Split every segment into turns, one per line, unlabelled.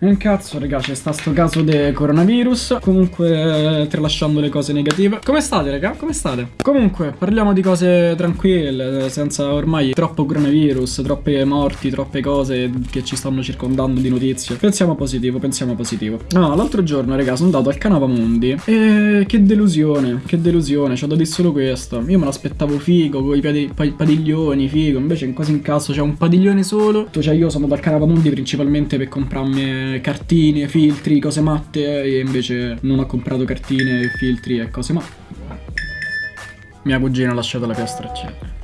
Un cazzo, raga, c'è sta sto caso di coronavirus. Comunque, tralasciando le cose negative. Come state, raga? Come state? Comunque, parliamo di cose tranquille, senza ormai troppo coronavirus, troppe morti, troppe cose che ci stanno circondando di notizie. Pensiamo positivo, pensiamo positivo. No, l'altro giorno, raga, sono andato al Canava Mundi. E che delusione, che delusione. C'ho da dire solo questo. Io me l'aspettavo figo, con i padi padiglioni, figo. Invece, quasi in caso, c'è un padiglione solo. Cioè, io sono andato al Canava Mundi principalmente per comprarmi cartine, filtri, cose matte e invece non ho comprato cartine, filtri e cose matte. Mia cugina ha lasciato la piastra accesa.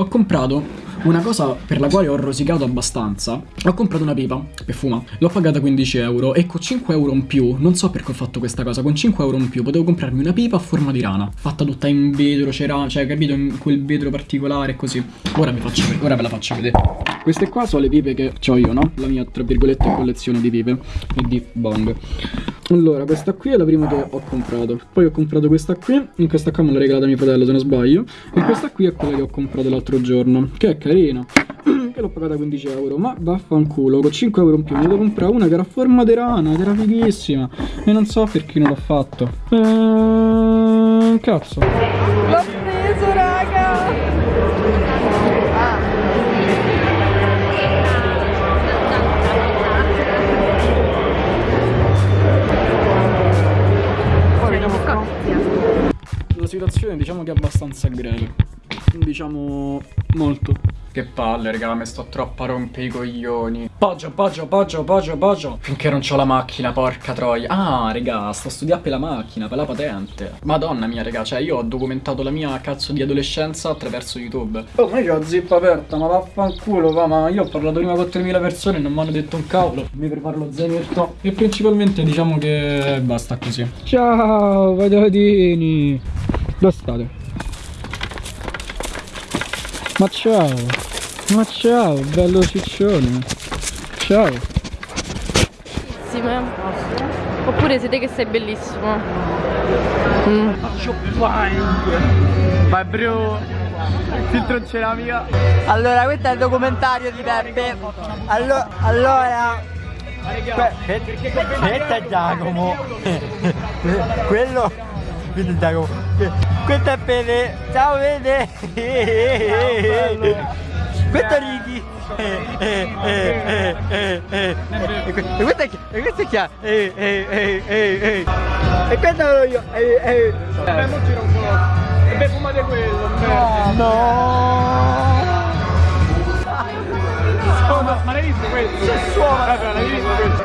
Ho comprato una cosa per la quale ho rosicato abbastanza. Ho comprato una pipa per fuma. L'ho pagata 15 euro e con 5 euro in più, non so perché ho fatto questa cosa, con 5 euro in più potevo comprarmi una pipa a forma di rana. Fatta tutta in vetro, c'era, cioè capito, in quel vetro particolare e così. Ora, faccio, ora ve la faccio vedere. Queste qua sono le pipe che ho io, no? La mia, tra virgolette, collezione di pipe e di bong. Allora, questa qui è la prima che ho comprato. Poi ho comprato questa qui. In questa qua me l'ha regalata mio fratello, se non sbaglio. E questa qui è quella che ho comprato l'altro giorno. Che è carina. che l'ho pagata 15 euro. Ma vaffanculo, con 5 euro in più. Ne devo comprare una che era a forma di rana. Ed era fighissima. E non so perché non l'ho fatto. Ehm, cazzo. Situazione diciamo che è abbastanza greve. Diciamo molto. Che palle, raga, mi sto troppo a rompere i coglioni. Poggio, poggio, poggio, poggio, poggio. Finché non c'ho la macchina, porca troia. Ah, raga, sto studiando per la macchina, per la patente. Madonna mia, raga, cioè io ho documentato la mia cazzo di adolescenza attraverso YouTube. Oh, ma io ho la zippa aperta, ma vaffanculo, va, ma io ho parlato prima con 3000 persone e non mi hanno detto un cavolo. Mi preparo lo zainetto. E principalmente diciamo che basta così. Ciao, patatini. Dove state? Ma ciao, ma ciao, bello ciccione. Ciao.
Bellissime. Oppure siete che sei bellissimo. Mm.
Vai bro Il filtro non c'era mica Allora questo è il documentario di Peppe Allo Allora Questo è Giacomo Quello È Giacomo Questo è Pede Ciao Pede Questo è Ricky e que- e questo è chi? E questo è chi? E questo sono io.
Vabbè, mo gira un po'. E beh, fumate quello. No. Ma, l'hai visto questo? Suona? Vabbè, l'hai visto questo?